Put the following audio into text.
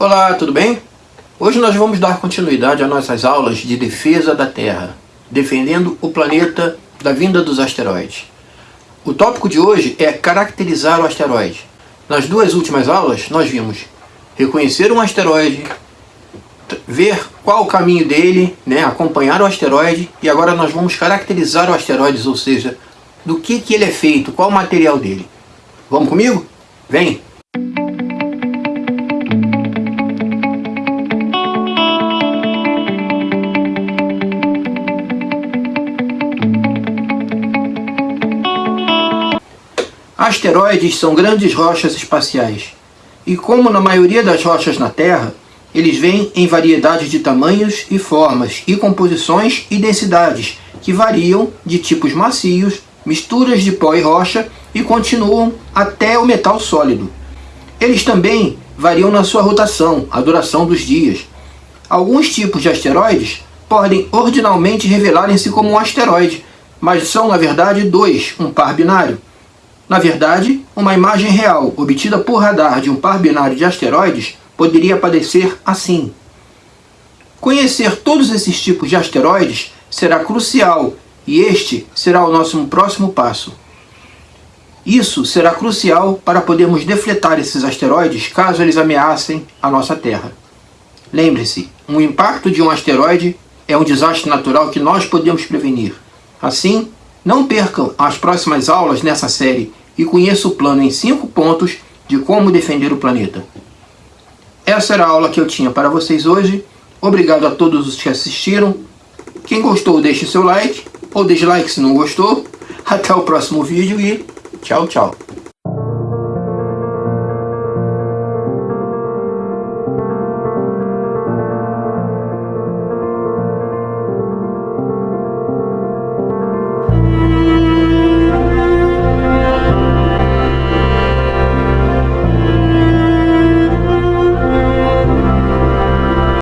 Olá, tudo bem? Hoje nós vamos dar continuidade às nossas aulas de defesa da Terra, defendendo o planeta da vinda dos asteroides. O tópico de hoje é caracterizar o asteroide. Nas duas últimas aulas nós vimos reconhecer um asteroide, ver qual o caminho dele, né, acompanhar o asteroide e agora nós vamos caracterizar o asteroide, ou seja, do que, que ele é feito, qual o material dele. Vamos comigo? Vem! Asteroides são grandes rochas espaciais, e como na maioria das rochas na Terra, eles vêm em variedades de tamanhos e formas, e composições e densidades, que variam de tipos macios, misturas de pó e rocha, e continuam até o metal sólido. Eles também variam na sua rotação, a duração dos dias. Alguns tipos de asteroides podem ordinalmente revelarem-se como um asteroide, mas são na verdade dois, um par binário. Na verdade, uma imagem real obtida por radar de um par binário de asteroides poderia aparecer assim. Conhecer todos esses tipos de asteroides será crucial e este será o nosso próximo passo. Isso será crucial para podermos defletar esses asteroides caso eles ameacem a nossa Terra. Lembre-se, um impacto de um asteroide é um desastre natural que nós podemos prevenir. Assim, não percam as próximas aulas nessa série e conheça o plano em 5 pontos de como defender o planeta. Essa era a aula que eu tinha para vocês hoje. Obrigado a todos os que assistiram. Quem gostou, deixe seu like ou dislike se não gostou. Até o próximo vídeo e tchau, tchau.